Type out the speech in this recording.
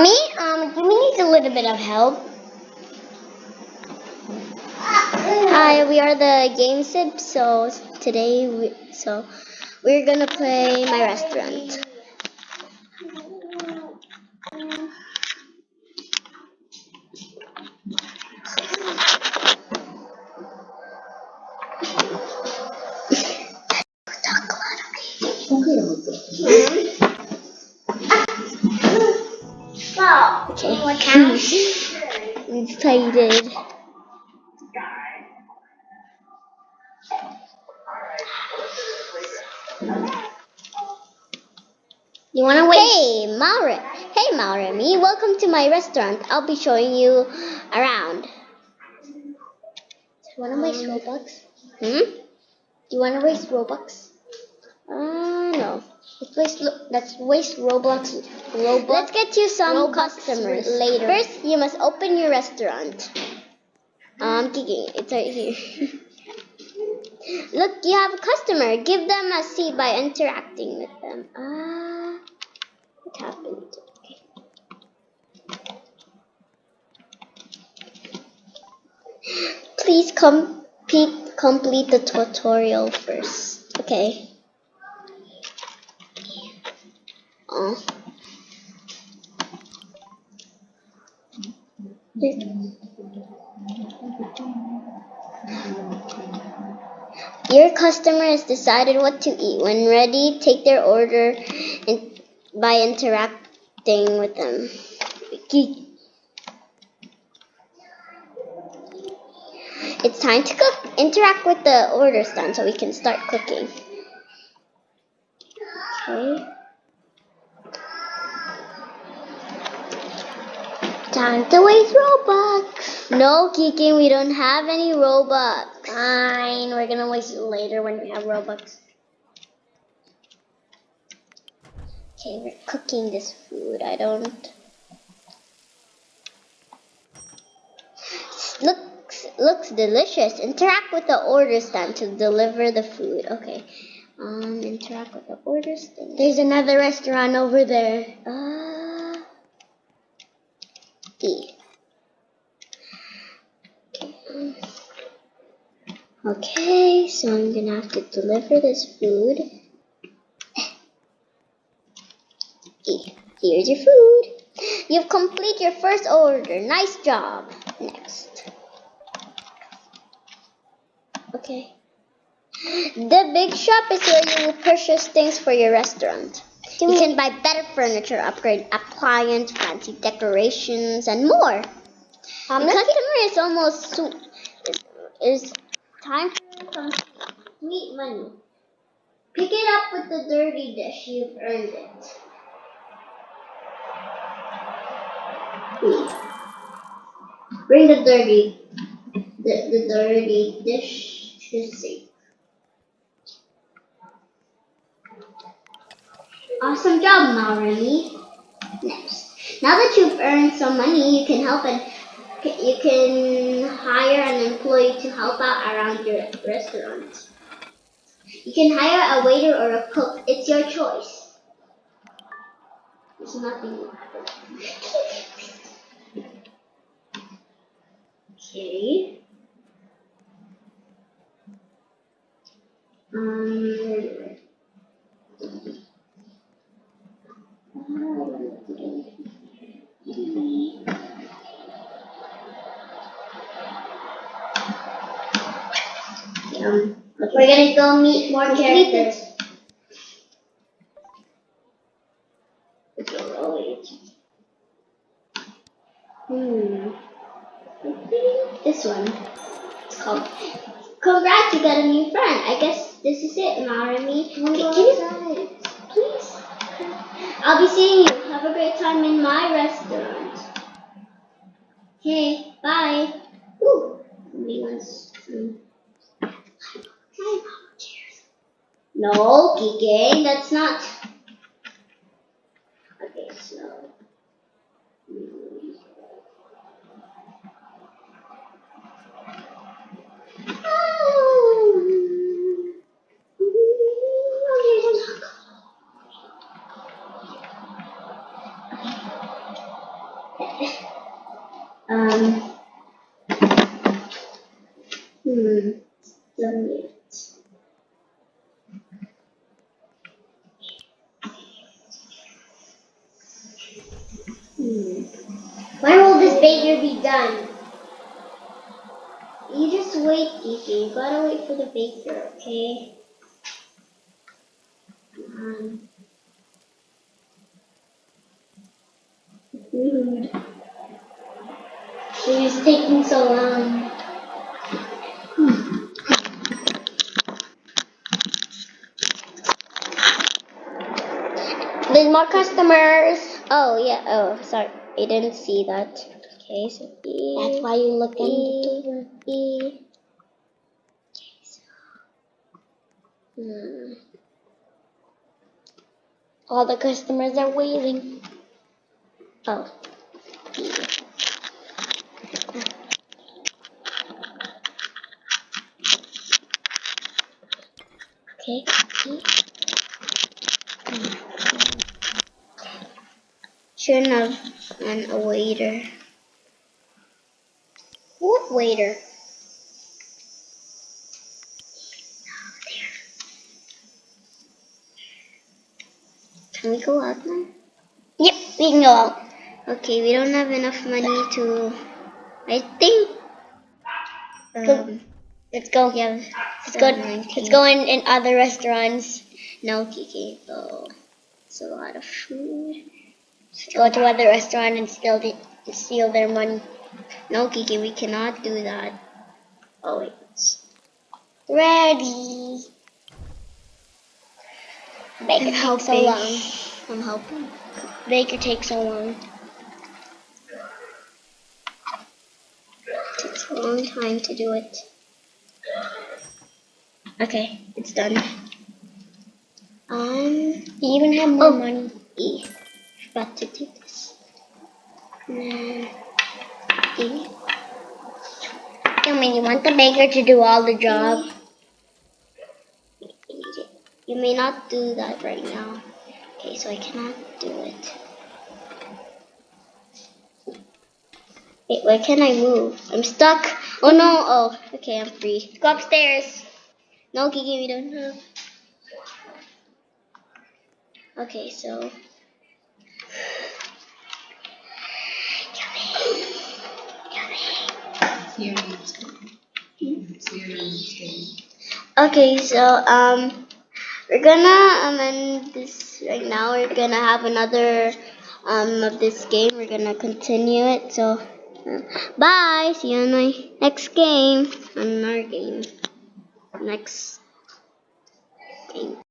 Me, um, Jimmy needs a little bit of help. Hi, we are the Game Sip. So today, we, so we're gonna play my restaurant. Okay. What count? Excited. You wanna wait? Hey, Maure. Hey, Mauremi. Welcome to my restaurant. I'll be showing you around. Do You wanna waste Robux? Hmm? Do you wanna waste Robux? Uh, no. Let's waste. Let's waste Roblox. Roblox. Let's get you some Robux customers later. First, you must open your restaurant. I'm Kiki, it's right here. Look, you have a customer. Give them a seat by interacting with them. Ah, what happened? Okay. Please complete complete the tutorial first. Okay. Your customer has decided what to eat. When ready, take their order in, by interacting with them. It's time to cook. Interact with the order stand so we can start cooking. Okay. Time to waste Robux. No, Kiki, we don't have any Robux. Fine. We're gonna waste it later when we have Robux. Okay, we're cooking this food. I don't. Looks looks delicious. Interact with the order stand to deliver the food. Okay. Um, interact with the order stand. There's another restaurant over there. Uh, E. Okay. um, Okay, so I'm gonna have to deliver this food. Here's your food. You've completed your first order. Nice job. Next. Okay. The big shop is where you will purchase things for your restaurant. You can buy better furniture, upgrade appliance, fancy decorations, and more. Um, the customer is almost is time for some sweet money. Pick it up with the dirty dish. You've earned it. Bring the dirty, the, the dirty dish to sink. Awesome job, Maureen. Next, now that you've earned some money, you can help and you can hire employee to help out around your restaurant. You can hire a waiter or a cook. It's your choice. There's nothing. Okay. Um. Um, we're gonna go meet more characters. Hmm. This one. It's called. Congrats, you got a new friend. I guess this is it, Marami. Wanna Can you, please? I'll be seeing you. Have a great time in my restaurant. Okay, bye. Ooh, somebody wants some. Hi, cheers. No, Kiki, that's not. Okay, so. Um. Hmm. Hmm. When will this baker be done? You just wait, Kiki. You gotta wait for the baker, okay? Um. Rude. She's taking so long. There's more customers. Oh yeah. Oh, sorry. I didn't see that. Okay, so E. That's why you look E. into E. Hmm. All the customers are waiting. Oh. E. Okay. E. Sure enough, and a waiter. What waiter? Can we go out now? Yep, we can go out. Okay, we don't have enough money to. I think. Go. Um, Let's go. yeah. Let's go. 19. Let's go in, in other restaurants. No, Kiki. Oh, it's a lot of food. Go to other restaurant and steal the, steal their money. No, Kiki, we cannot do that. Oh wait. Ready. Baker I'm takes so long. I'm helping. Baker takes so long. takes a long time to do it. Okay, it's done. Um, You even have more Oh. money. E. Forgot to do this. I mean, you want the baker to do all the job. You may not do that right now. Okay, so I cannot do it. Wait, why can't I move? I'm stuck. Oh no. Oh, okay, I'm free. Go upstairs. No, Kiki, we don't have. Okay, so. Okay, so um, we're gonna um end this right now. We're gonna have another um of this game. We're gonna continue it. So, uh, bye. See you on my next game. On our game. Next game.